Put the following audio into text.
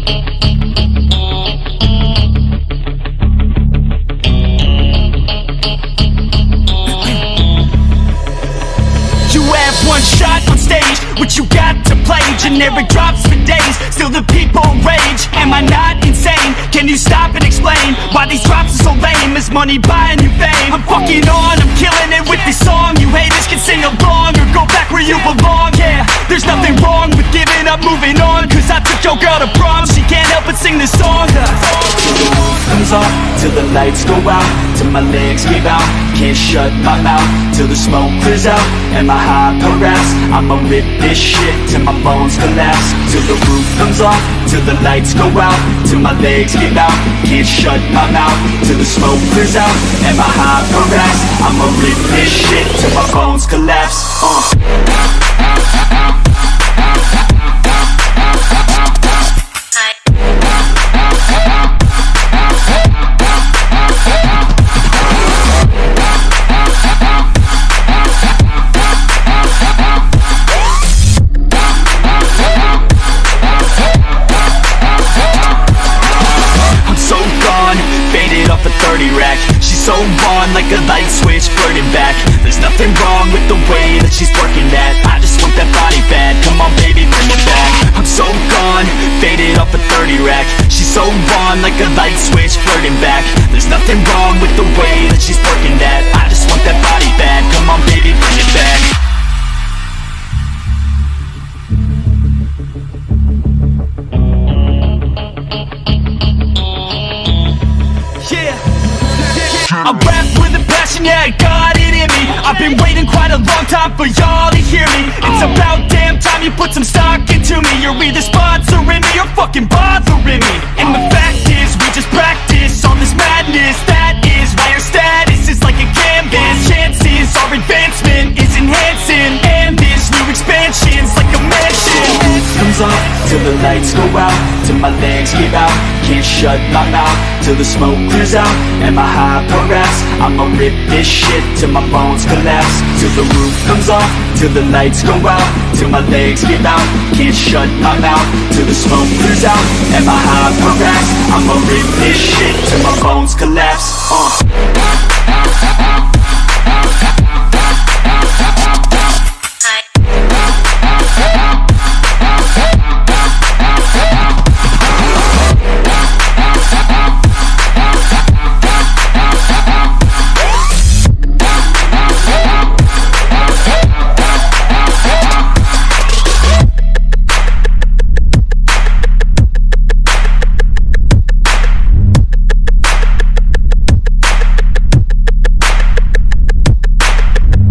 You have one shot on stage, what you got to play Generic drops for days, still the people rage Am I not insane? Can you stop and explain Why these drops are so lame? Is money buying you fame? I'm fucking on, I'm killing up, moving on. Cause I took your girl to prom, she can't help but sing this song. Comes off, till the lights go out Till my legs give out, can't shut my mouth Till the smoke clears out, and my high parass I'ma rip this shit till my bones collapse. Till the roof comes off, till the lights go out Till my legs give out, can't shut my mouth Till the smoke clears out, and my high parass I'ma rip this shit till my bones collapse. Uh. Off a 30 rack. She's so on like a light switch, flirting back. There's nothing wrong with the way that she's working that. I just want that body bad, come on baby bring it back. I'm so gone, faded off a 30 rack. She's so on like a light switch, flirting back. There's nothing wrong with the way that she's working that. I I rap with a passion, yeah, got it in me. I've been waiting quite a long time for y'all to hear me. It's about damn time you put some stock into me. You're either sponsoring me or fucking bothering me. And the fact is, we just practice on this madness. That is why your status is like a canvas. Chances our advancement is enhancing. And this new expansion's like a mansion. Comes off Till the lights go out Till my legs give out Can't shut my mouth Till the smoke clears out And my high parass I'ma rip this shit Till my bones collapse Till the roof comes off Till the lights go out Till my legs give out. Can't shut my mouth Till the smoke clears out And my high parass I'ma rip this shit Till my bones collapse.